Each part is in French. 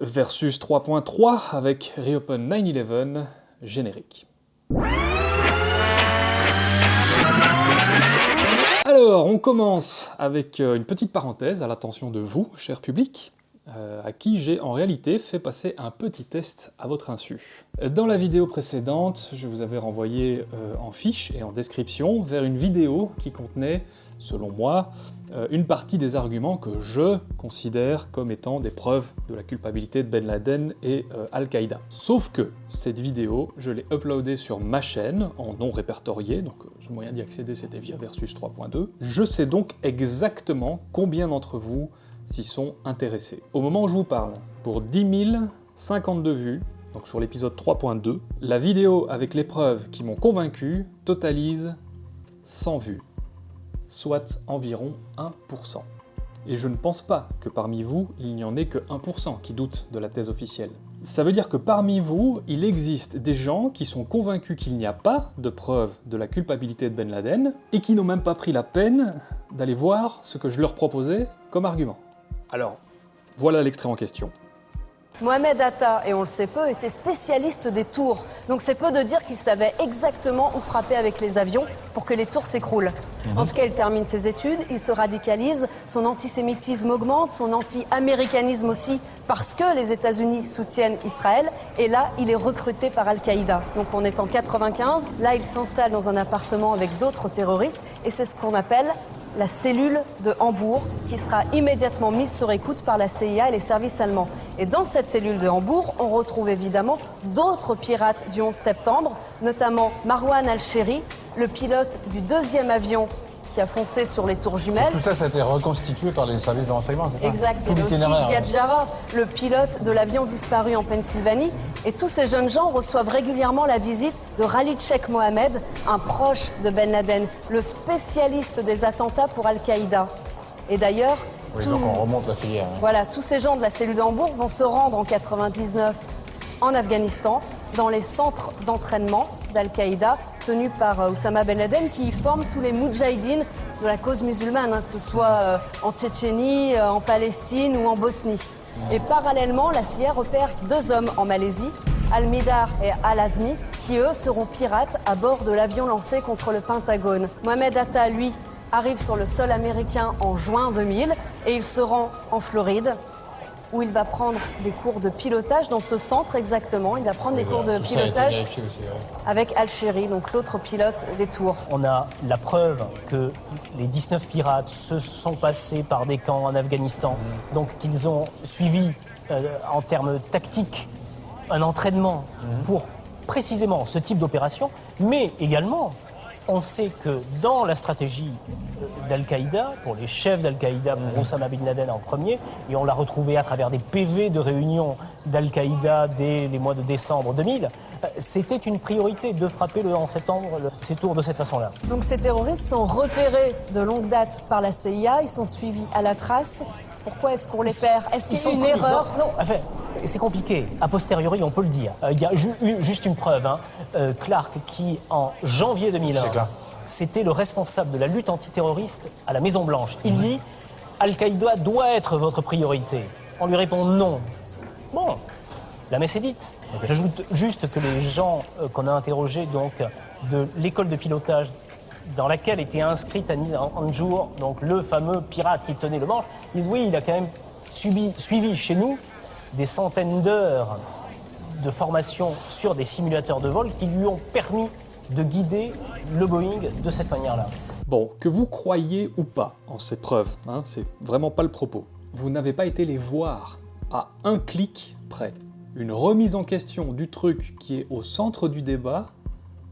Versus 3.3 avec Reopen 9-11, générique. Alors, on commence avec euh, une petite parenthèse à l'attention de vous, cher public, euh, à qui j'ai en réalité fait passer un petit test à votre insu. Dans la vidéo précédente, je vous avais renvoyé euh, en fiche et en description vers une vidéo qui contenait, selon moi, euh, une partie des arguments que je considère comme étant des preuves de la culpabilité de Ben Laden et Al-Qaïda. Sauf que cette vidéo, je l'ai uploadée sur ma chaîne, en non répertorié, donc le moyen d'y accéder c'était via Versus 3.2. Je sais donc exactement combien d'entre vous s'y sont intéressés. Au moment où je vous parle, pour 10 052 vues, donc sur l'épisode 3.2, la vidéo avec les preuves qui m'ont convaincu totalise 100 vues, soit environ 1%. Et je ne pense pas que parmi vous, il n'y en ait que 1% qui doutent de la thèse officielle. Ça veut dire que parmi vous, il existe des gens qui sont convaincus qu'il n'y a pas de preuves de la culpabilité de Ben Laden, et qui n'ont même pas pris la peine d'aller voir ce que je leur proposais comme argument. Alors, voilà l'extrait en question. Mohamed Atta, et on le sait peu, était spécialiste des tours. Donc c'est peu de dire qu'il savait exactement où frapper avec les avions pour que les tours s'écroulent. En tout cas, il termine ses études, il se radicalise, son antisémitisme augmente, son anti-américanisme aussi, parce que les États-Unis soutiennent Israël. Et là, il est recruté par Al-Qaïda. Donc on est en 95, là il s'installe dans un appartement avec d'autres terroristes, et c'est ce qu'on appelle la cellule de Hambourg, qui sera immédiatement mise sur écoute par la CIA et les services allemands. Et dans cette cellule de Hambourg, on retrouve évidemment d'autres pirates du 11 septembre, notamment Marwan al-Sheri, le pilote du deuxième avion qui a foncé sur les tours jumelles. Tout ça, ça a été reconstitué par les services de renseignement, c'est ça Exact. Tout l'itinéraire. Le pilote de l'avion disparu en Pennsylvanie. Et tous ces jeunes gens reçoivent régulièrement la visite de Khalid Sheikh Mohamed, un proche de Ben Laden, le spécialiste des attentats pour Al-Qaïda. Et d'ailleurs, Oui, tout- donc on remonte la filière. hein. voilà, tous ces gens de la cellule d'Hambourg vont se rendre en 99 en Afghanistan, dans les centres d'entraînement d'Al-Qaïda tenus par euh, Oussama Ben Laden, qui y forment tous les moudjahidines de la cause musulmane, hein, que ce soit euh, en Tchétchénie, euh, en Palestine ou en Bosnie. Et parallèlement, la CIA repère deux hommes en Malaisie, Al-Midar et Al-Azmi, qui eux seront pirates à bord de l'avion lancé contre le Pentagone. Mohamed Atta, lui, arrive sur le sol américain en juin 2000 et il se rend en Floride où il va prendre des cours de pilotage dans ce centre exactement. Il va prendre des cours de pilotage vérifié aussi, ouais. avec Al-Sheri, donc l'autre pilote des tours. On a la preuve que les 19 pirates se sont passés par des camps en Afghanistan, donc qu'ils ont suivi euh, en termes tactiques un entraînement pour précisément ce type d'opération, mais également on sait que dans la stratégie euh, d'Al-Qaïda, pour les chefs d'Al-Qaïda, pour Osama Bin Laden en premier, et on l'a retrouvé à travers des PV de réunion d'Al-Qaïda dès les mois de décembre 2000, euh, c'était une priorité de frapper le 11 septembre le- ces tours de cette façon-là. Donc ces terroristes sont repérés de longue date par la CIA, ils sont suivis à la trace. Pourquoi est-ce qu'on les perd? Est-ce qu'il y a une connus. erreur? Non, non, enfin, c'est compliqué. A posteriori, on peut le dire. Euh, Il y a ju- juste une preuve. hein. Euh, Clark, qui en janvier 2001, C'est clair. c'était le responsable de la lutte antiterroriste à la Maison Blanche. Il dit Al-Qaïda doit être votre priorité. On lui répond non. Bon, la messe est dite. J'ajoute juste que les gens euh, qu'on a interrogés donc de l'école de pilotage dans laquelle était inscrite Annie Anjour, donc le fameux pirate qui tenait le manche, disent oui, il a quand même subi- suivi chez nous des centaines d'heures de formation sur des simulateurs de vol qui lui ont permis de guider le Boeing de cette manière-là. Bon, que vous croyez ou pas en ces preuves, hein, c'est vraiment pas le propos. Vous n'avez pas été les voir à un clic près. Une remise en question du truc qui est au centre du débat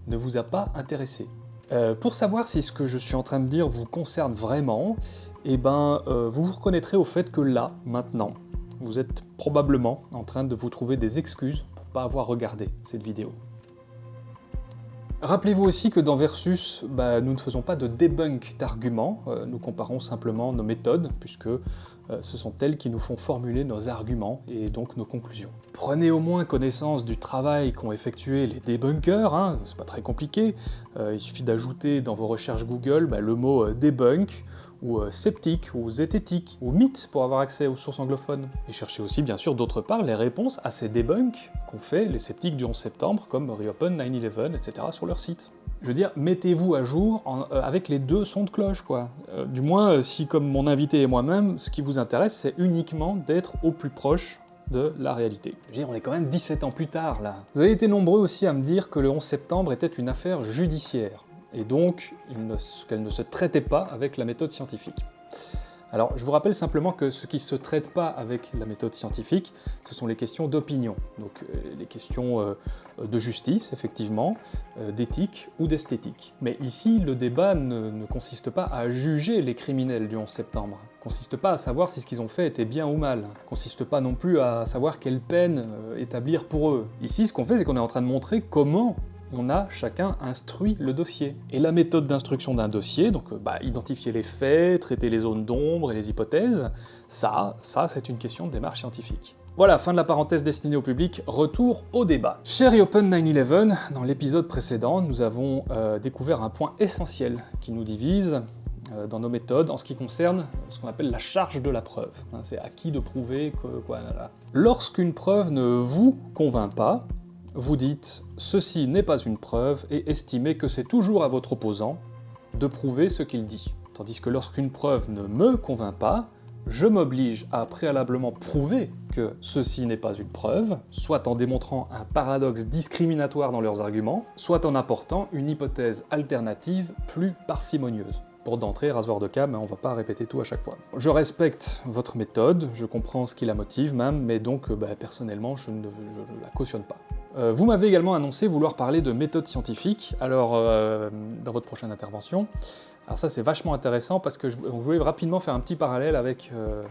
ne vous a pas intéressé. Euh, pour savoir si ce que je suis en train de dire vous concerne vraiment, eh ben, euh, vous vous reconnaîtrez au fait que là, maintenant, vous êtes probablement en train de vous trouver des excuses pour pas avoir regardé cette vidéo. Rappelez-vous aussi que dans Versus, bah, nous ne faisons pas de debunk d'arguments, euh, nous comparons simplement nos méthodes, puisque euh, ce sont elles qui nous font formuler nos arguments et donc nos conclusions. Prenez au moins connaissance du travail qu'ont effectué les débunkers, hein, c'est pas très compliqué, Euh, il suffit d'ajouter dans vos recherches Google bah, le mot debunk, ou euh, sceptique, ou zététique, ou mythe pour avoir accès aux sources anglophones. Et cherchez aussi bien sûr d'autre part les réponses à ces debunks qu'ont fait les sceptiques du 11 septembre, comme Reopen, 9-11, etc. sur leur site. Je veux dire, mettez-vous à jour euh, avec les deux sons de cloche, quoi. Euh, du moins, si comme mon invité et moi-même, ce qui vous intéresse, c'est uniquement d'être au plus proche de la réalité. Je veux dire, on est quand même 17 ans plus tard, là. Vous avez été nombreux aussi à me dire que le 11 septembre était une affaire judiciaire, et donc qu'elle ne se traitait pas avec la méthode scientifique. Alors, je vous rappelle simplement que ce qui ne se traite pas avec la méthode scientifique, ce sont les questions d'opinion, donc euh, les questions euh, de justice, effectivement, euh, d'éthique ou d'esthétique. Mais ici, le débat ne, consiste pas à juger les criminels du 11 septembre, ne consiste pas à savoir si ce qu'ils ont fait était bien ou mal, ne consiste pas non plus à savoir quelle peine établir pour eux. Ici, ce qu'on fait, c'est qu'on est en train de montrer comment on a chacun instruit le dossier. Et la méthode d'instruction d'un dossier, donc euh, bah, identifier les faits, traiter les zones d'ombre et les hypothèses, ça, ça c'est une question de démarche scientifique. Voilà, fin de la parenthèse destinée au public, retour au débat. Chez Reopen 9-11, dans l'épisode précédent, nous avons euh, découvert un point essentiel qui nous divise euh, dans nos méthodes en ce qui concerne ce qu'on appelle la charge de la preuve. Hein, c'est à qui de prouver que... Lorsqu'une preuve ne vous convainc pas, vous dites « ceci n'est pas une preuve » et estimez que c'est toujours à votre opposant de prouver ce qu'il dit. Tandis que lorsqu'une preuve ne me convainc pas, je m'oblige à préalablement prouver que ceci n'est pas une preuve, soit en démontrant un paradoxe discriminatoire dans leurs arguments, soit en apportant une hypothèse alternative plus parcimonieuse. Pour d'entrée, rasoir de mais on va pas répéter tout à chaque fois. Je respecte votre méthode, je comprends ce qui la motive même, mais donc bah, personnellement je ne la cautionne pas. Euh, vous m'avez également annoncé vouloir parler de méthode scientifique, alors euh, dans votre prochaine intervention. Alors ça c'est vachement intéressant parce que je, voulais rapidement faire un petit parallèle avec euh,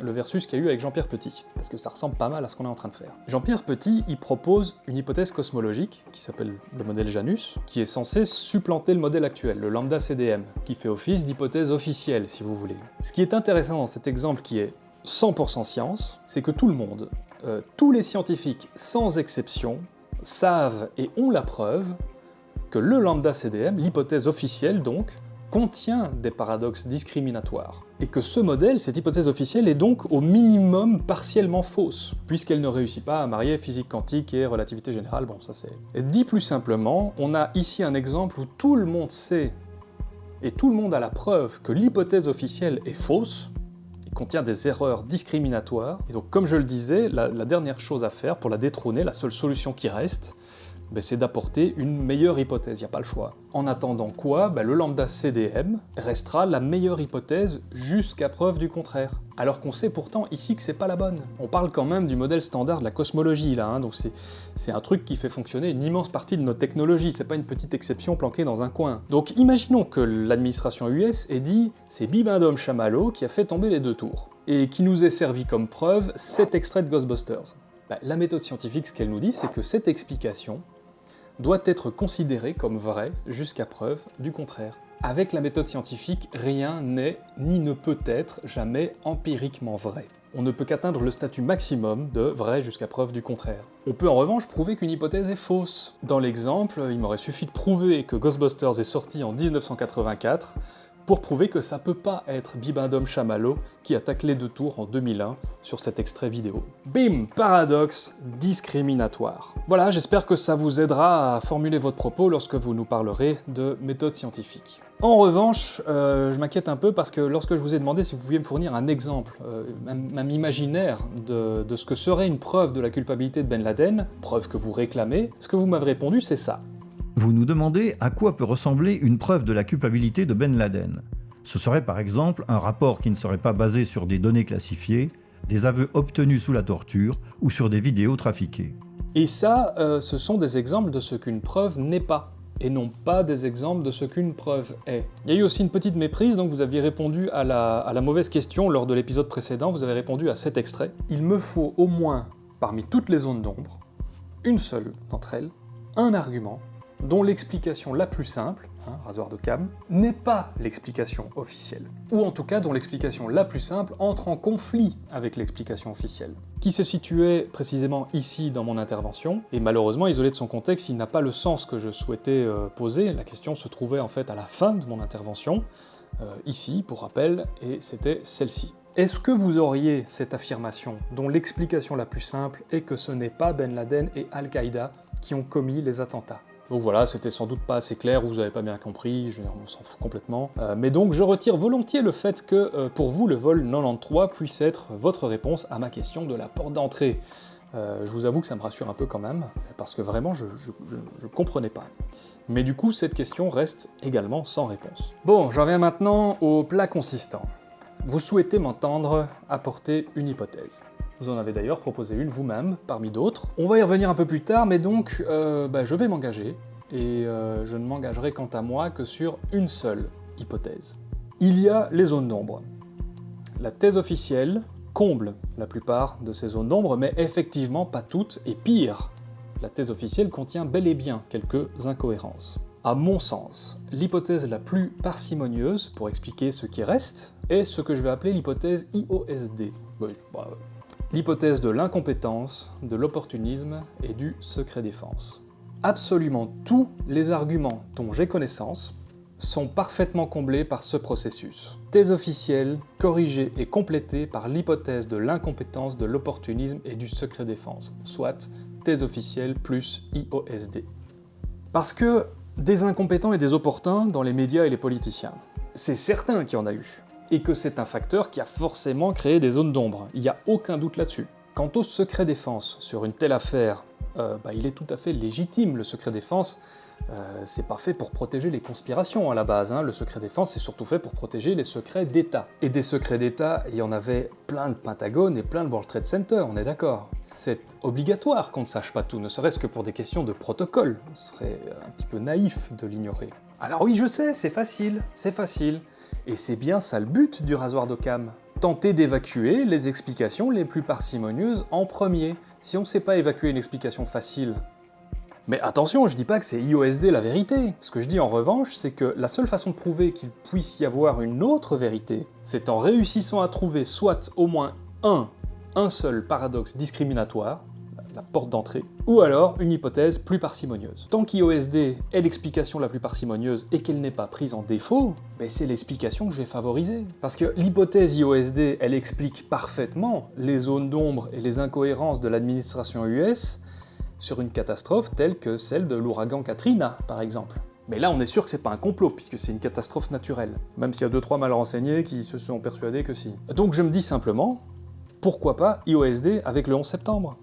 le versus qu'il y a eu avec Jean-Pierre Petit, parce que ça ressemble pas mal à ce qu'on est en train de faire. Jean-Pierre Petit, il propose une hypothèse cosmologique, qui s'appelle le modèle Janus, qui est censé supplanter le modèle actuel, le lambda CDM, qui fait office d'hypothèse officielle, si vous voulez. Ce qui est intéressant dans cet exemple qui est 100% science, c'est que tout le monde, euh, tous les scientifiques, sans exception, savent et ont la preuve que le lambda CDM, l'hypothèse officielle donc, contient des paradoxes discriminatoires, et que ce modèle, cette hypothèse officielle, est donc au minimum partiellement fausse, puisqu'elle ne réussit pas à marier physique quantique et relativité générale, bon ça c'est... Dit plus simplement, on a ici un exemple où tout le monde sait, et tout le monde a la preuve que l'hypothèse officielle est fausse, contient des erreurs discriminatoires. Et donc, comme je le disais, la, dernière chose à faire pour la détrôner, la seule solution qui reste, ben, c'est d'apporter une meilleure hypothèse, il n'y a pas le choix. En attendant quoi, ben, le lambda CDM restera la meilleure hypothèse jusqu'à preuve du contraire. Alors qu'on sait pourtant ici que c'est pas la bonne. On parle quand même du modèle standard de la cosmologie là, hein, donc c'est un truc qui fait fonctionner une immense partie de notre technologie, c'est pas une petite exception planquée dans un coin. Donc imaginons que l'administration US ait dit « c'est Bibendum Chamallow qui a fait tomber les deux tours » et qui nous ait servi comme preuve cet extrait de Ghostbusters. Ben, la méthode scientifique, ce qu'elle nous dit, c'est que cette explication doit être considérée comme vraie jusqu'à preuve du contraire. Avec la méthode scientifique, rien n'est ni ne peut être jamais empiriquement vrai. On ne peut qu'atteindre le statut maximum de vrai jusqu'à preuve du contraire. On peut en revanche prouver qu'une hypothèse est fausse. Dans l'exemple, il m'aurait suffi de prouver que Ghostbusters est sorti en 1984 pour prouver que ça peut pas être Bibendum Chamallow qui attaque les deux tours en 2001 sur cet extrait vidéo. Bim Paradoxe discriminatoire. Voilà, j'espère que ça vous aidera à formuler votre propos lorsque vous nous parlerez de méthode scientifique. En revanche, euh, je m'inquiète un peu parce que lorsque je vous ai demandé si vous pouviez me fournir un exemple, euh, même, imaginaire, de, de ce que serait une preuve de la culpabilité de Ben Laden, preuve que vous réclamez, ce que vous m'avez répondu c'est ça. Vous nous demandez à quoi peut ressembler une preuve de la culpabilité de Ben Laden. Ce serait par exemple un rapport qui ne serait pas basé sur des données classifiées, des aveux obtenus sous la torture ou sur des vidéos trafiquées. Et ça, euh, ce sont des exemples de ce qu'une preuve n'est pas, et non pas des exemples de ce qu'une preuve est. Il y a eu aussi une petite méprise, donc vous aviez répondu à la, à la mauvaise question lors de l'épisode précédent, vous avez répondu à cet extrait. Il me faut au moins, parmi toutes les zones d'ombre, une seule d'entre elles, un argument dont l'explication la plus simple, hein, rasoir de cam, n'est pas l'explication officielle. Ou en tout cas dont l'explication la plus simple entre en conflit avec l'explication officielle. Qui se situait précisément ici dans mon intervention, et malheureusement isolé de son contexte, il n'a pas le sens que je souhaitais euh, poser, la question se trouvait en fait à la fin de mon intervention, euh, ici, pour rappel, et c'était celle-ci. Est-ce que vous auriez cette affirmation, dont l'explication la plus simple est que ce n'est pas Ben Laden et Al-Qaïda qui ont commis les attentats? Donc voilà, c'était sans doute pas assez clair, vous avez pas bien compris, je, on s'en fout complètement. Euh, mais donc je retire volontiers le fait que euh, pour vous le vol 93 puisse être votre réponse à ma question de la porte d'entrée. Euh, je vous avoue que ça me rassure un peu quand même, parce que vraiment je, je, comprenais pas. Mais du coup cette question reste également sans réponse. Bon, j'en viens maintenant au plat consistant. Vous souhaitez m'entendre apporter une hypothèse. Vous en avez d'ailleurs proposé une vous-même, parmi d'autres. On va y revenir un peu plus tard, mais donc euh, bah, je vais m'engager, et euh, je ne m'engagerai quant à moi que sur une seule hypothèse. Il y a les zones d'ombre. La thèse officielle comble la plupart de ces zones d'ombre, mais effectivement pas toutes, et pire, la thèse officielle contient bel et bien quelques incohérences. À mon sens, l'hypothèse la plus parcimonieuse pour expliquer ce qui reste est ce que je vais appeler l'hypothèse IOSD. Bah, l'hypothèse de l'incompétence, de l'opportunisme et du secret défense. Absolument tous les arguments dont j'ai connaissance sont parfaitement comblés par ce processus. Thèse officielle, corrigée et complétée par l'hypothèse de l'incompétence, de l'opportunisme et du secret défense, soit thèse officielle plus IOSD. Parce que des incompétents et des opportuns dans les médias et les politiciens, c'est certain qu'il y en a eu et que c'est un facteur qui a forcément créé des zones d'ombre. Il n'y a aucun doute là-dessus. Quant au secret défense sur une telle affaire, euh, bah, il est tout à fait légitime, le secret défense. Euh, c'est pas fait pour protéger les conspirations à la base, hein. le secret défense c'est surtout fait pour protéger les secrets d'État. Et des secrets d'État, il y en avait plein de Pentagone et plein de World Trade Center, on est d'accord. C'est obligatoire qu'on ne sache pas tout, ne serait-ce que pour des questions de protocole. Ce serait un petit peu naïf de l'ignorer. Alors oui, je sais, c'est facile, c'est facile. Et c'est bien ça le but du rasoir d'Occam. Tenter d'évacuer les explications les plus parcimonieuses en premier, si on ne sait pas évacuer une explication facile. Mais attention, je dis pas que c'est IOSD la vérité. Ce que je dis en revanche, c'est que la seule façon de prouver qu'il puisse y avoir une autre vérité, c'est en réussissant à trouver soit au moins un, un seul paradoxe discriminatoire, la porte d'entrée, ou alors une hypothèse plus parcimonieuse. Tant qu'IOSD est l'explication la plus parcimonieuse et qu'elle n'est pas prise en défaut, ben c'est l'explication que je vais favoriser. Parce que l'hypothèse IOSD, elle explique parfaitement les zones d'ombre et les incohérences de l'administration US sur une catastrophe telle que celle de l'ouragan Katrina, par exemple. Mais là, on est sûr que c'est pas un complot, puisque c'est une catastrophe naturelle. Même s'il y a deux trois mal renseignés qui se sont persuadés que si. Donc je me dis simplement, pourquoi pas IOSD avec le 11 septembre?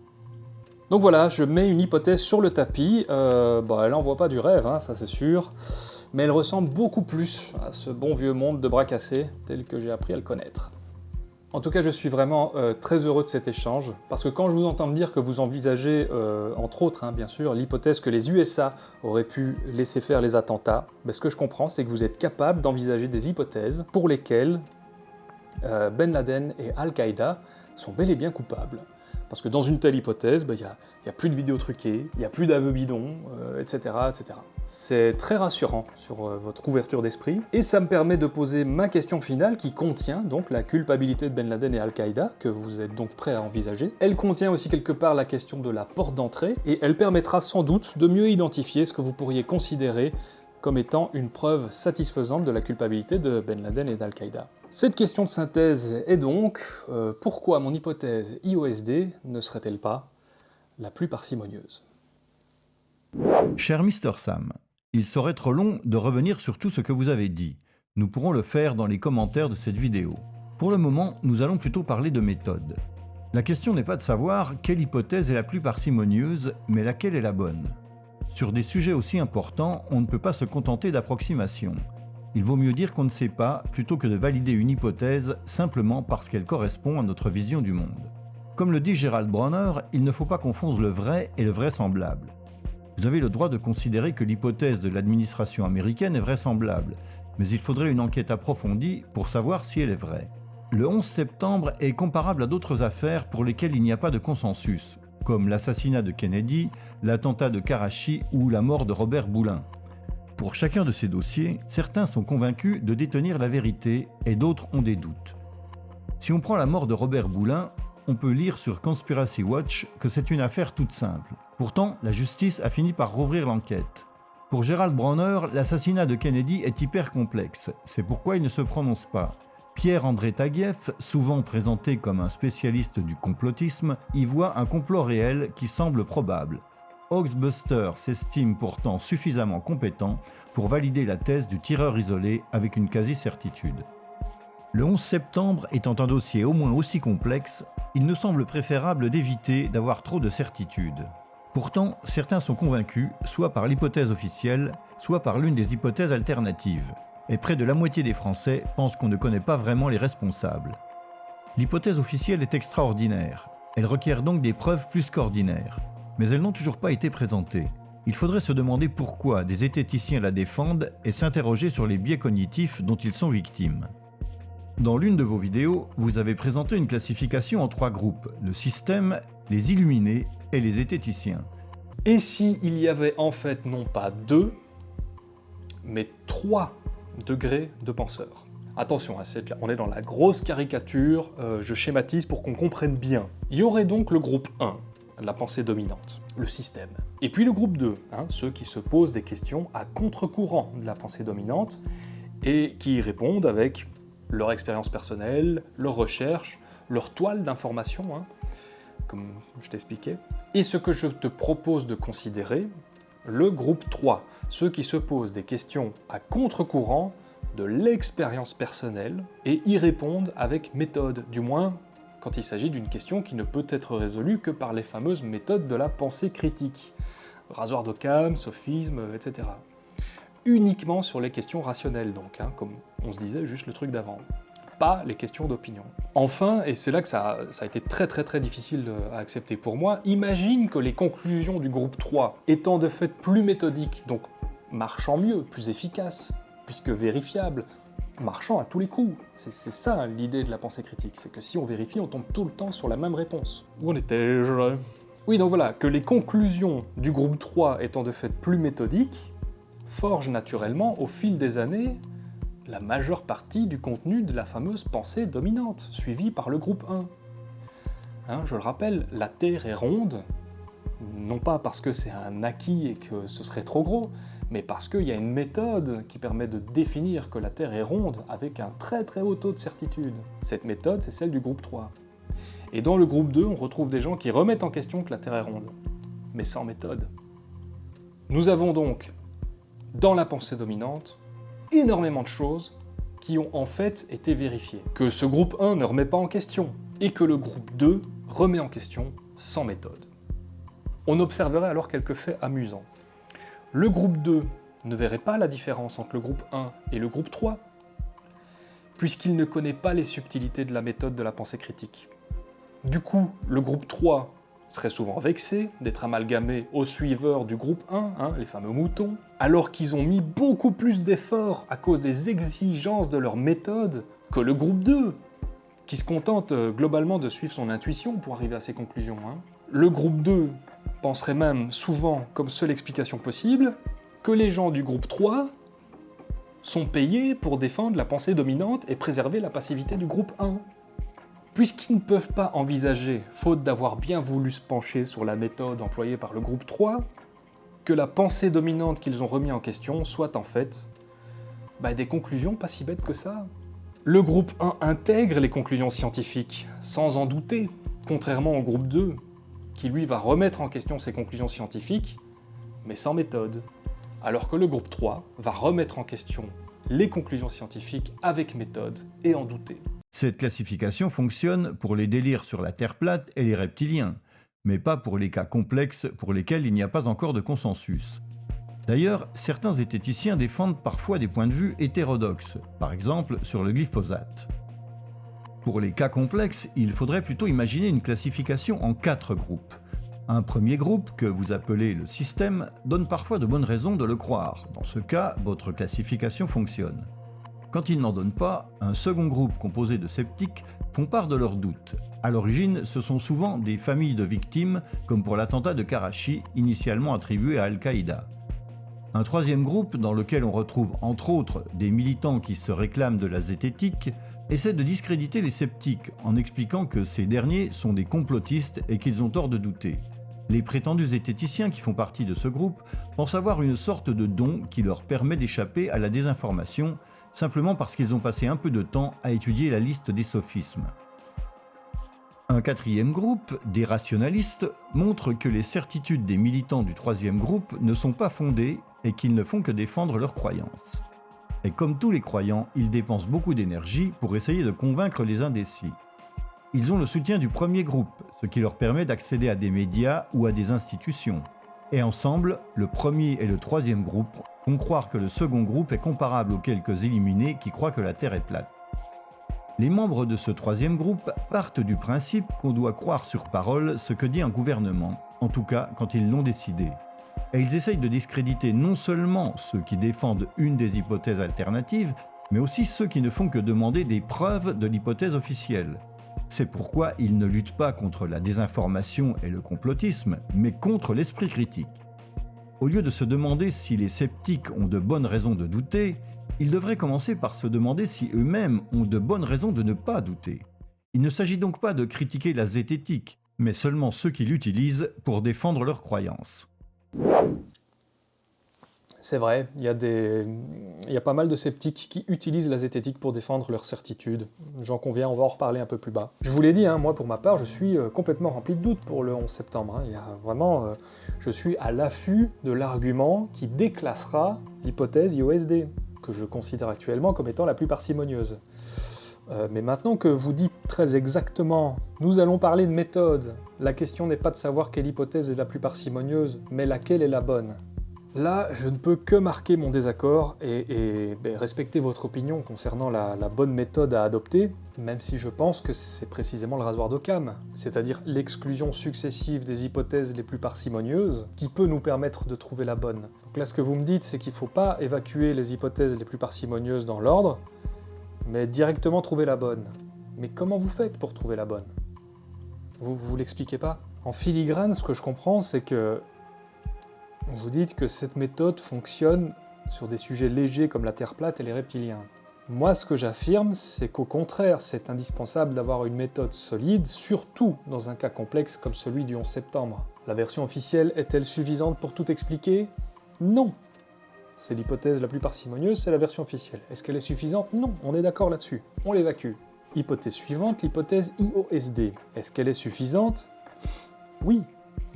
Donc voilà, je mets une hypothèse sur le tapis, euh, bah, elle n'envoie pas du rêve, hein, ça c'est sûr, mais elle ressemble beaucoup plus à ce bon vieux monde de bras cassés tel que j'ai appris à le connaître. En tout cas, je suis vraiment euh, très heureux de cet échange, parce que quand je vous entends me dire que vous envisagez, euh, entre autres, hein, bien sûr, l'hypothèse que les USA auraient pu laisser faire les attentats, ben, ce que je comprends, c'est que vous êtes capable d'envisager des hypothèses pour lesquelles euh, Ben Laden et Al-Qaïda sont bel et bien coupables. Parce que dans une telle hypothèse, bah, il n'y a, plus de vidéos truquées, il n'y a plus d'aveux bidons, etc., euh, etc. C'est très rassurant sur euh, votre ouverture d'esprit, et ça me permet de poser ma question finale qui contient donc la culpabilité de Ben Laden et Al-Qaïda, que vous êtes donc prêt à envisager. Elle contient aussi quelque part la question de la porte d'entrée, et elle permettra sans doute de mieux identifier ce que vous pourriez considérer comme étant une preuve satisfaisante de la culpabilité de Ben Laden et d'Al-Qaïda. Cette question de synthèse est donc, euh, pourquoi mon hypothèse IOSD ne serait-elle pas la plus parcimonieuse? Cher Mr Sam, il serait trop long de revenir sur tout ce que vous avez dit. Nous pourrons le faire dans les commentaires de cette vidéo. Pour le moment, nous allons plutôt parler de méthode. La question n'est pas de savoir quelle hypothèse est la plus parcimonieuse, mais laquelle est la bonne. Sur des sujets aussi importants, on ne peut pas se contenter d'approximations. Il vaut mieux dire qu'on ne sait pas plutôt que de valider une hypothèse simplement parce qu'elle correspond à notre vision du monde. Comme le dit Gerald Bronner, il ne faut pas confondre le vrai et le vraisemblable. Vous avez le droit de considérer que l'hypothèse de l'administration américaine est vraisemblable, mais il faudrait une enquête approfondie pour savoir si elle est vraie. Le 11 septembre est comparable à d'autres affaires pour lesquelles il n'y a pas de consensus, comme l'assassinat de Kennedy, l'attentat de Karachi ou la mort de Robert Boulin. Pour chacun de ces dossiers, certains sont convaincus de détenir la vérité et d'autres ont des doutes. Si on prend la mort de Robert Boulin, on peut lire sur Conspiracy Watch que c'est une affaire toute simple. Pourtant, la justice a fini par rouvrir l'enquête. Pour Gerald Bronner, l'assassinat de Kennedy est hyper complexe, c'est pourquoi il ne se prononce pas. Pierre-André Taguieff, souvent présenté comme un spécialiste du complotisme, y voit un complot réel qui semble probable. Oxbuster s'estime pourtant suffisamment compétent pour valider la thèse du tireur isolé avec une quasi-certitude. Le 11 septembre étant un dossier au moins aussi complexe, il nous semble préférable d'éviter d'avoir trop de certitudes. Pourtant, certains sont convaincus, soit par l'hypothèse officielle, soit par l'une des hypothèses alternatives. Et près de la moitié des Français pensent qu'on ne connaît pas vraiment les responsables. L'hypothèse officielle est extraordinaire. Elle requiert donc des preuves plus qu'ordinaires mais elles n'ont toujours pas été présentées. Il faudrait se demander pourquoi des zététiciens la défendent et s'interroger sur les biais cognitifs dont ils sont victimes. Dans l'une de vos vidéos, vous avez présenté une classification en trois groupes, le système, les illuminés et les zététiciens. Et si il y avait en fait non pas deux, mais trois degrés de penseurs Attention, hein, on est dans la grosse caricature, euh, je schématise pour qu'on comprenne bien. Il y aurait donc le groupe 1, la pensée dominante, le système. Et puis le groupe 2, hein, ceux qui se posent des questions à contre-courant de la pensée dominante et qui y répondent avec leur expérience personnelle, leur recherche, leur toile d'information, hein, comme je t'expliquais. Et ce que je te propose de considérer, le groupe 3, ceux qui se posent des questions à contre-courant de l'expérience personnelle et y répondent avec méthode, du moins quand il s'agit d'une question qui ne peut être résolue que par les fameuses méthodes de la pensée critique. Rasoir d'Occam, sophisme, etc. Uniquement sur les questions rationnelles donc, hein, comme on se disait juste le truc d'avant. Pas les questions d'opinion. Enfin, et c'est là que ça, ça, a été très très très difficile à accepter pour moi, imagine que les conclusions du groupe 3, étant de fait plus méthodiques, donc marchant mieux, plus efficaces, puisque vérifiables, marchant à tous les coups. C'est ça l'idée de la pensée critique, c'est que si on vérifie, on tombe tout le temps sur la même réponse. Où en étais-je Oui, donc voilà, que les conclusions du groupe 3 étant de fait plus méthodiques, forgent naturellement, au fil des années, la majeure partie du contenu de la fameuse pensée dominante, suivie par le groupe 1. Hein, je le rappelle, la Terre est ronde, non pas parce que c'est un acquis et que ce serait trop gros, mais parce qu'il y a une méthode qui permet de définir que la Terre est ronde avec un très très haut taux de certitude. Cette méthode, c'est celle du groupe 3. Et dans le groupe 2, on retrouve des gens qui remettent en question que la Terre est ronde, mais sans méthode. Nous avons donc, dans la pensée dominante, énormément de choses qui ont en fait été vérifiées. Que ce groupe 1 ne remet pas en question, et que le groupe 2 remet en question sans méthode. On observerait alors quelques faits amusants. Le groupe 2 ne verrait pas la différence entre le groupe 1 et le groupe 3, puisqu'il ne connaît pas les subtilités de la méthode de la pensée critique. Du coup, le groupe 3 serait souvent vexé d'être amalgamé aux suiveurs du groupe 1, hein, les fameux moutons, alors qu'ils ont mis beaucoup plus d'efforts à cause des exigences de leur méthode que le groupe 2, qui se contente euh, globalement de suivre son intuition pour arriver à ses conclusions. Hein. Le groupe 2 penserait même souvent, comme seule explication possible, que les gens du groupe 3 sont payés pour défendre la pensée dominante et préserver la passivité du groupe 1. Puisqu'ils ne peuvent pas envisager, faute d'avoir bien voulu se pencher sur la méthode employée par le groupe 3, que la pensée dominante qu'ils ont remis en question soit en fait bah, des conclusions pas si bêtes que ça. Le groupe 1 intègre les conclusions scientifiques, sans en douter, contrairement au groupe 2, qui lui va remettre en question ses conclusions scientifiques, mais sans méthode, alors que le groupe 3 va remettre en question les conclusions scientifiques avec méthode et en douter. Cette classification fonctionne pour les délires sur la Terre plate et les reptiliens, mais pas pour les cas complexes pour lesquels il n'y a pas encore de consensus. D'ailleurs, certains zététiciens défendent parfois des points de vue hétérodoxes, par exemple sur le glyphosate. Pour les cas complexes, il faudrait plutôt imaginer une classification en quatre groupes. Un premier groupe, que vous appelez le système, donne parfois de bonnes raisons de le croire. Dans ce cas, votre classification fonctionne. Quand il n'en donne pas, un second groupe composé de sceptiques font part de leurs doutes. À l'origine, ce sont souvent des familles de victimes, comme pour l'attentat de Karachi, initialement attribué à Al-Qaïda. Un troisième groupe, dans lequel on retrouve entre autres des militants qui se réclament de la zététique, essaie de discréditer les sceptiques en expliquant que ces derniers sont des complotistes et qu'ils ont tort de douter. Les prétendus zététiciens qui font partie de ce groupe pensent avoir une sorte de don qui leur permet d'échapper à la désinformation simplement parce qu'ils ont passé un peu de temps à étudier la liste des sophismes. Un quatrième groupe, des rationalistes, montre que les certitudes des militants du troisième groupe ne sont pas fondées et qu'ils ne font que défendre leurs croyances. Et comme tous les croyants, ils dépensent beaucoup d'énergie pour essayer de convaincre les indécis. Ils ont le soutien du premier groupe, ce qui leur permet d'accéder à des médias ou à des institutions. Et ensemble, le premier et le troisième groupe font croire que le second groupe est comparable aux quelques éliminés qui croient que la Terre est plate. Les membres de ce troisième groupe partent du principe qu'on doit croire sur parole ce que dit un gouvernement, en tout cas quand ils l'ont décidé. Et ils essayent de discréditer non seulement ceux qui défendent une des hypothèses alternatives, mais aussi ceux qui ne font que demander des preuves de l'hypothèse officielle. C'est pourquoi ils ne luttent pas contre la désinformation et le complotisme, mais contre l'esprit critique. Au lieu de se demander si les sceptiques ont de bonnes raisons de douter, ils devraient commencer par se demander si eux-mêmes ont de bonnes raisons de ne pas douter. Il ne s'agit donc pas de critiquer la zététique, mais seulement ceux qui l'utilisent pour défendre leurs croyances. C'est vrai, il y, a des... pas mal de sceptiques qui utilisent la zététique pour défendre leurs certitudes. J'en conviens, on va en reparler un peu plus bas. Je vous l'ai dit, hein, moi pour ma part, je suis euh, complètement rempli de doutes pour le 11 septembre. Hein. Y a vraiment, euh, je suis à l'affût de l'argument qui déclassera l'hypothèse IOSD, que je considère actuellement comme étant la plus parcimonieuse. Euh, mais maintenant que vous dites très exactement « nous allons parler de méthode », la question n'est pas de savoir quelle hypothèse est la plus parcimonieuse, mais laquelle est la bonne. Là, je ne peux que marquer mon désaccord et, ben, respecter votre opinion concernant la, bonne méthode à adopter, même si je pense que c'est précisément le rasoir d'Occam, c'est-à-dire l'exclusion successive des hypothèses les plus parcimonieuses, qui peut nous permettre de trouver la bonne. Donc là, ce que vous me dites, c'est qu'il ne faut pas évacuer les hypothèses les plus parcimonieuses dans l'ordre, mais directement trouver la bonne. Mais comment vous faites pour trouver la bonne? Vous vous l'expliquez pas? En filigrane, ce que je comprends, c'est que vous dites que cette méthode fonctionne sur des sujets légers comme la Terre plate et les reptiliens. Moi, ce que j'affirme, c'est qu'au contraire, c'est indispensable d'avoir une méthode solide, surtout dans un cas complexe comme celui du 11 septembre. La version officielle est-elle suffisante pour tout expliquer? Non C'est l'hypothèse la plus parcimonieuse, c'est la version officielle. Est-ce qu'elle est suffisante? Non, on est d'accord là-dessus. On l'évacue. Hypothèse suivante, l'hypothèse IOSD. Est-ce qu'elle est suffisante? Oui,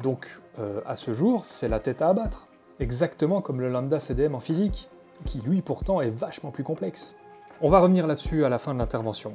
donc, euh, à ce jour, c'est la tête à abattre. Exactement comme le lambda CDM en physique, qui lui pourtant est vachement plus complexe. On va revenir là-dessus à la fin de l'intervention.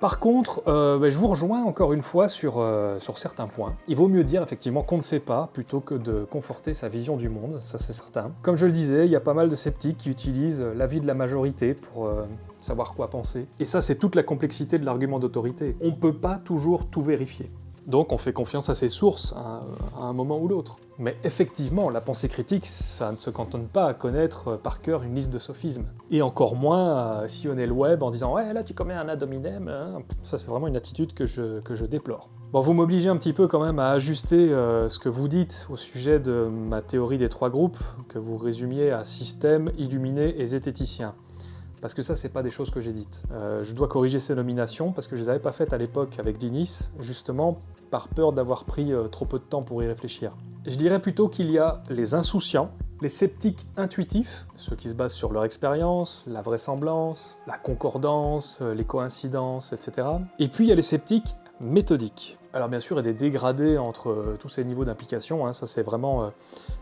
Par contre, euh, ben, je vous rejoins encore une fois sur, euh, sur certains points. Il vaut mieux dire effectivement qu'on ne sait pas, plutôt que de conforter sa vision du monde, ça c'est certain. Comme je le disais, il y a pas mal de sceptiques qui utilisent l'avis de la majorité pour savoir quoi penser. Et ça c'est toute la complexité de l'argument d'autorité. On ne peut pas toujours tout vérifier. Donc on fait confiance à ses sources à, un moment ou l'autre. Mais effectivement, la pensée critique, ça ne se cantonne pas à connaître euh, par cœur une liste de sophismes. Et encore moins à sillonner le web en disant « Ouais, là tu commets un ad hominem hein. Ça c'est vraiment une attitude que je, que je déplore. Bon, vous m'obligez un petit peu quand même à ajuster euh, ce que vous dites au sujet de ma théorie des trois groupes, que vous résumiez à système, illuminé et zététicien parce que ça, c'est pas des choses que j'ai dites. Euh, je dois corriger ces nominations, parce que je les avais pas faites à l'époque avec Dinis, justement par peur d'avoir pris euh, trop peu de temps pour y réfléchir. Je dirais plutôt qu'il y a les insouciants, les sceptiques intuitifs, ceux qui se basent sur leur expérience, la vraisemblance, la concordance, euh, les coïncidences, etc. Et puis il y a les sceptiques méthodiques. Alors bien sûr, il y a des dégradés entre tous ces niveaux d'implication, hein, ça c'est vraiment...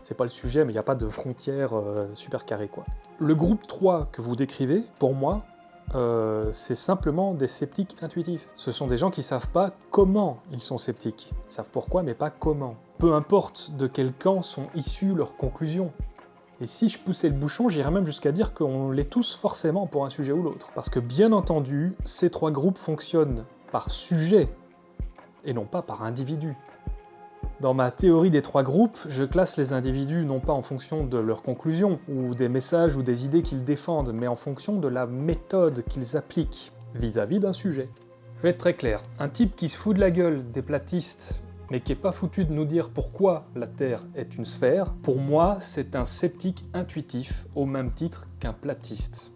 c'est pas le sujet, mais il n'y a pas de frontières super carrées, quoi. Le groupe 3 que vous décrivez, pour moi, euh, c'est simplement des sceptiques intuitifs. Ce sont des gens qui savent pas comment ils sont sceptiques. Ils savent pourquoi, mais pas comment. Peu importe de quel camp sont issues leurs conclusions. Et si je poussais le bouchon, j'irais même jusqu'à dire qu'on l'est tous forcément pour un sujet ou l'autre. Parce que bien entendu, ces trois groupes fonctionnent par sujet, et non pas par individu. Dans ma théorie des trois groupes, je classe les individus non pas en fonction de leurs conclusions, ou des messages ou des idées qu'ils défendent, mais en fonction de la méthode qu'ils appliquent vis-à-vis d'un sujet. Je vais être très clair, un type qui se fout de la gueule des platistes, mais qui est pas foutu de nous dire pourquoi la Terre est une sphère, pour moi c'est un sceptique intuitif au même titre qu'un platiste.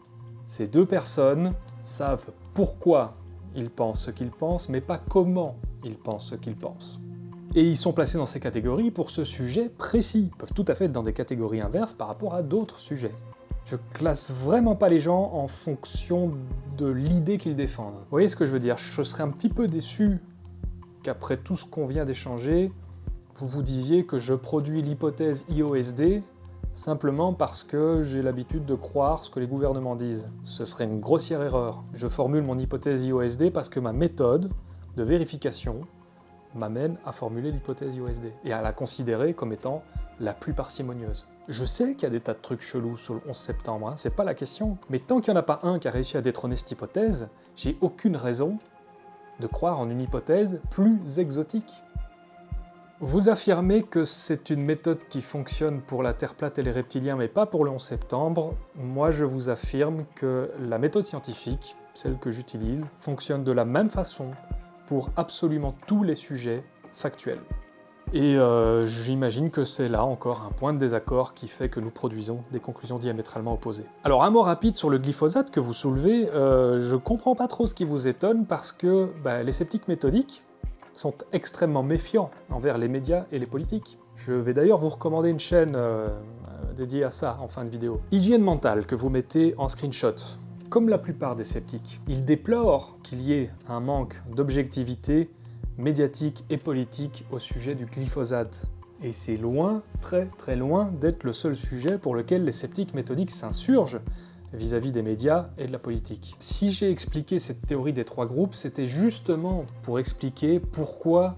Ces deux personnes savent pourquoi ils pensent ce qu'ils pensent, mais pas comment ils pensent ce qu'ils pensent. Et ils sont placés dans ces catégories pour ce sujet précis. Ils peuvent tout à fait être dans des catégories inverses par rapport à d'autres sujets. Je classe vraiment pas les gens en fonction de l'idée qu'ils défendent. Vous voyez ce que je veux dire? Je serais un petit peu déçu qu'après tout ce qu'on vient d'échanger, vous vous disiez que je produis l'hypothèse IOSD simplement parce que j'ai l'habitude de croire ce que les gouvernements disent. Ce serait une grossière erreur. Je formule mon hypothèse IOSD parce que ma méthode de vérification m'amène à formuler l'hypothèse IOSD et à la considérer comme étant la plus parcimonieuse. Je sais qu'il y a des tas de trucs chelous sur le 11 septembre, hein, c'est pas la question, mais tant qu'il n'y en a pas un qui a réussi à détrôner cette hypothèse, j'ai aucune raison de croire en une hypothèse plus exotique. Vous affirmez que c'est une méthode qui fonctionne pour la Terre plate et les reptiliens, mais pas pour le 11 septembre. Moi, je vous affirme que la méthode scientifique, celle que j'utilise, fonctionne de la même façon pour absolument tous les sujets factuels. Et euh, j'imagine que c'est là encore un point de désaccord qui fait que nous produisons des conclusions diamétralement opposées. Alors un mot rapide sur le glyphosate que vous soulevez, euh, je comprends pas trop ce qui vous étonne parce que bah, les sceptiques méthodiques sont extrêmement méfiants envers les médias et les politiques. Je vais d'ailleurs vous recommander une chaîne euh, dédiée à ça en fin de vidéo. Hygiène mentale que vous mettez en screenshot. Comme la plupart des sceptiques, ils déplorent qu'il y ait un manque d'objectivité médiatique et politique au sujet du glyphosate. Et c'est loin, très très loin, d'être le seul sujet pour lequel les sceptiques méthodiques s'insurgent vis-à-vis des médias et de la politique. Si j'ai expliqué cette théorie des trois groupes, c'était justement pour expliquer pourquoi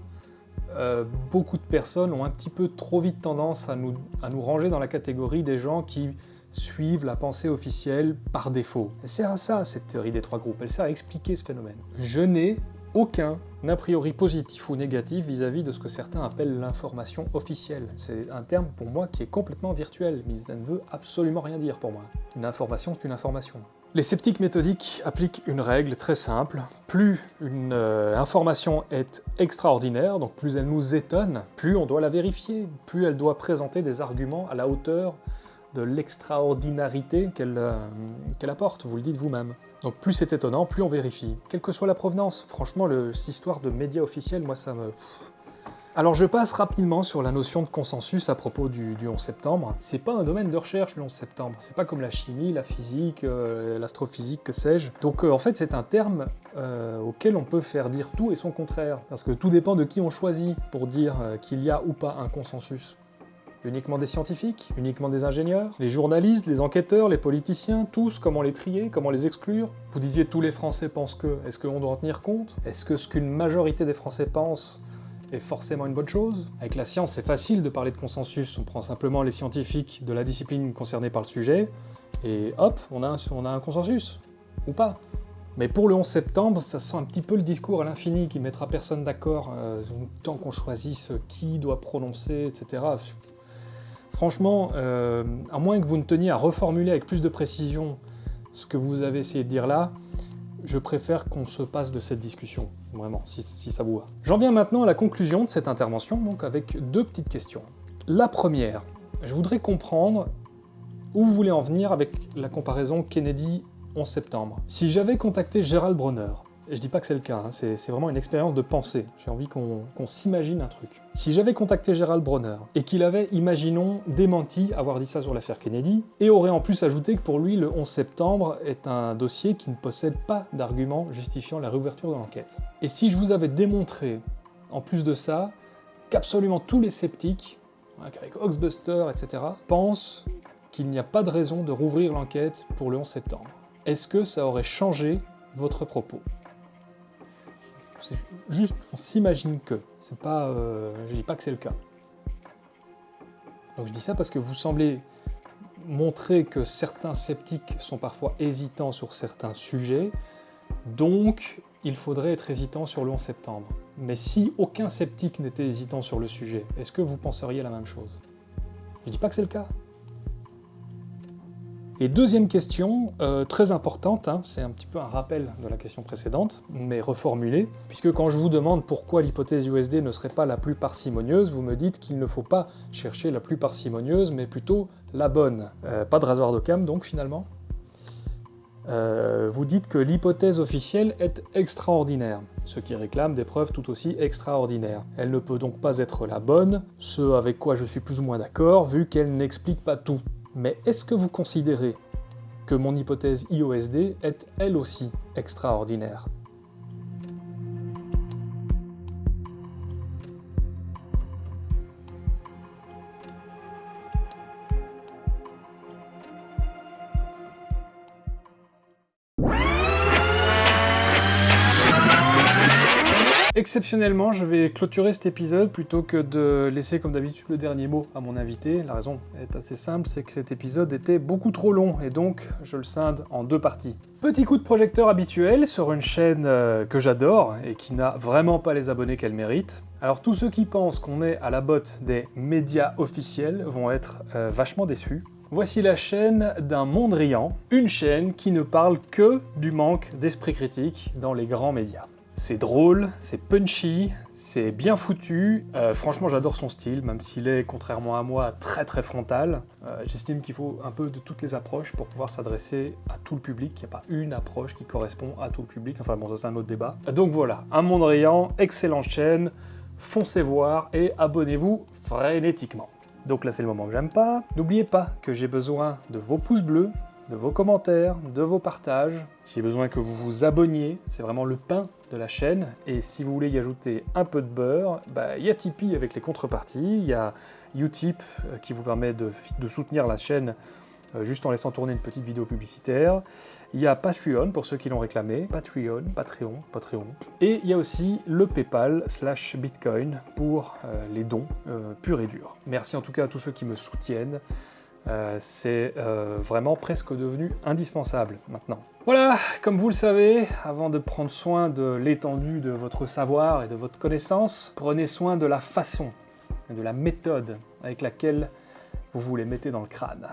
euh, beaucoup de personnes ont un petit peu trop vite tendance à nous ranger dans la catégorie des gens qui suivent la pensée officielle par défaut. Elle sert à ça, cette théorie des trois groupes, elle sert à expliquer ce phénomène. Je n'ai aucun a priori positif ou négatif vis-à-vis de ce que certains appellent l'information officielle. C'est un terme pour moi qui est complètement virtuel, mais ça ne veut absolument rien dire pour moi. Une information, c'est une information. Les sceptiques méthodiques appliquent une règle très simple. Plus une euh, information est extraordinaire, donc plus elle nous étonne, plus on doit la vérifier, plus elle doit présenter des arguments à la hauteur de l'extraordinarité euh, qu'elle apporte, vous le dites vous-même. Donc plus c'est étonnant, plus on vérifie. Quelle que soit la provenance, franchement, le, cette histoire de médias officiels, moi ça me... Alors je passe rapidement sur la notion de consensus à propos du, 11 septembre. C'est pas un domaine de recherche le 11 septembre, c'est pas comme la chimie, la physique, euh, l'astrophysique, que sais-je. Donc euh, en fait c'est un terme auquel on peut faire dire tout et son contraire, parce que tout dépend de qui on choisit pour dire qu'il y a ou pas un consensus. Uniquement des scientifiques Uniquement des ingénieurs Les journalistes, les enquêteurs, les politiciens, tous, comment les trier, comment les exclure Vous disiez tous les Français pensent que, est-ce qu'on doit en tenir compte? Est-ce que ce qu'une majorité des Français pensent est forcément une bonne chose? Avec la science, c'est facile de parler de consensus, on prend simplement les scientifiques de la discipline concernée par le sujet, et hop, on a un, consensus. Ou pas. Mais pour le 11 septembre, ça sent un petit peu le discours à l'infini qui mettra personne d'accord, euh, tant qu'on choisisse qui doit prononcer, etc. Franchement, euh, à moins que vous ne teniez à reformuler avec plus de précision ce que vous avez essayé de dire là, je préfère qu'on se passe de cette discussion, vraiment, si, ça vous va. J'en viens maintenant à la conclusion de cette intervention, donc avec deux petites questions. La première, je voudrais comprendre où vous voulez en venir avec la comparaison Kennedy 11 septembre. Si j'avais contacté Gérald Bronner, je dis pas que c'est le cas, hein. c'est vraiment une expérience de pensée. J'ai envie qu'on s'imagine un truc. Si j'avais contacté Gérald Bronner, et qu'il avait, imaginons, démenti avoir dit ça sur l'affaire Kennedy, et aurait en plus ajouté que pour lui, le 11 septembre est un dossier qui ne possède pas d'arguments justifiant la réouverture de l'enquête. Et si je vous avais démontré, en plus de ça, qu'absolument tous les sceptiques, avec Oxbuster, etc., pensent qu'il n'y a pas de raison de rouvrir l'enquête pour le 11 septembre, est-ce que ça aurait changé votre propos? C'est juste, on s'imagine que. C'est pas, euh, je dis pas que c'est le cas. Donc je dis ça parce que vous semblez montrer que certains sceptiques sont parfois hésitants sur certains sujets, donc il faudrait être hésitant sur le 11 septembre. Mais si aucun sceptique n'était hésitant sur le sujet, est-ce que vous penseriez la même chose? Je dis pas que c'est le cas. Et deuxième question, euh, très importante, hein, c'est un petit peu un rappel de la question précédente, mais reformulée, puisque quand je vous demande pourquoi l'hypothèse USD ne serait pas la plus parcimonieuse, vous me dites qu'il ne faut pas chercher la plus parcimonieuse, mais plutôt la bonne. Euh, pas de rasoir de cam donc finalement Euh, vous dites que l'hypothèse officielle est extraordinaire, ce qui réclame des preuves tout aussi extraordinaires. Elle ne peut donc pas être la bonne, ce avec quoi je suis plus ou moins d'accord, vu qu'elle n'explique pas tout. Mais est-ce que vous considérez que mon hypothèse IOSD est elle aussi extraordinaire? Exceptionnellement, je vais clôturer cet épisode plutôt que de laisser comme d'habitude le dernier mot à mon invité. La raison est assez simple, c'est que cet épisode était beaucoup trop long et donc je le scinde en deux parties. Petit coup de projecteur habituel sur une chaîne euh, que j'adore et qui n'a vraiment pas les abonnés qu'elle mérite. Alors tous ceux qui pensent qu'on est à la botte des médias officiels vont être euh, vachement déçus. Voici la chaîne d'un monde riant, une chaîne qui ne parle que du manque d'esprit critique dans les grands médias. C'est drôle, c'est punchy, c'est bien foutu. Euh, franchement, j'adore son style, même s'il est, contrairement à moi, très très frontal. Euh, j'estime qu'il faut un peu de toutes les approches pour pouvoir s'adresser à tout le public. Il n'y a pas une approche qui correspond à tout le public. Enfin bon, ça c'est un autre débat. Donc voilà, un monde riant, excellente chaîne, foncez voir et abonnez-vous frénétiquement. Donc là c'est le moment que j'aime pas. N'oubliez pas que j'ai besoin de vos pouces bleus, de vos commentaires, de vos partages. J'ai besoin que vous vous abonniez, c'est vraiment le pain de la chaîne. Et si vous voulez y ajouter un peu de beurre, bah, il y a Tipeee avec les contreparties, il y a Utip euh, qui vous permet de, soutenir la chaîne euh, juste en laissant tourner une petite vidéo publicitaire. Il y a Patreon pour ceux qui l'ont réclamé, Patreon, Patreon, Patreon. Et il y a aussi le Paypal slash Bitcoin pour euh, les dons purs et durs. Merci en tout cas à tous ceux qui me soutiennent. Euh, c'est euh, vraiment presque devenu indispensable maintenant. Voilà, comme vous le savez, avant de prendre soin de l'étendue de votre savoir et de votre connaissance, prenez soin de la façon et de la méthode avec laquelle vous vous les mettez dans le crâne.